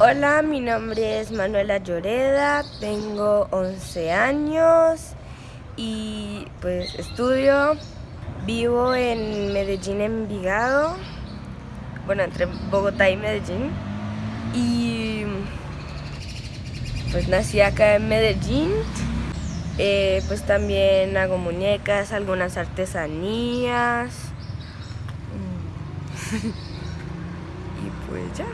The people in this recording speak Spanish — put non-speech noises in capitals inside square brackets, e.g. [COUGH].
Hola, mi nombre es Manuela Lloreda, tengo 11 años y pues estudio, vivo en Medellín, Envigado, bueno, entre Bogotá y Medellín. Y pues nací acá en Medellín, eh, pues también hago muñecas, algunas artesanías. [LAUGHS] Y pues ya.